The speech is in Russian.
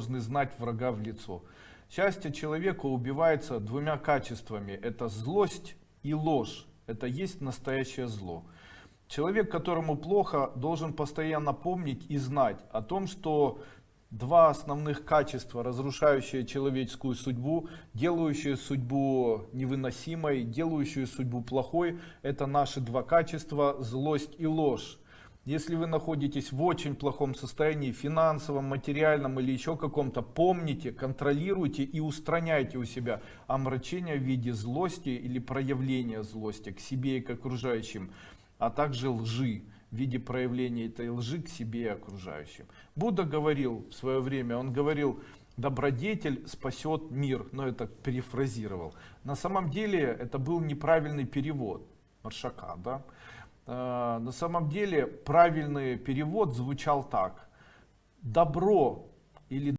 должны знать врага в лицо. Счастье человека убивается двумя качествами. Это злость и ложь. Это есть настоящее зло. Человек, которому плохо, должен постоянно помнить и знать о том, что два основных качества, разрушающие человеческую судьбу, делающие судьбу невыносимой, делающие судьбу плохой, это наши два качества, злость и ложь. Если вы находитесь в очень плохом состоянии, финансовом, материальном или еще каком-то, помните, контролируйте и устраняйте у себя омрачение в виде злости или проявления злости к себе и к окружающим, а также лжи в виде проявления этой лжи к себе и окружающим. Будда говорил в свое время, он говорил, добродетель спасет мир, но это перефразировал. На самом деле это был неправильный перевод Маршака, да? Э, на самом деле правильный перевод звучал так. Добро или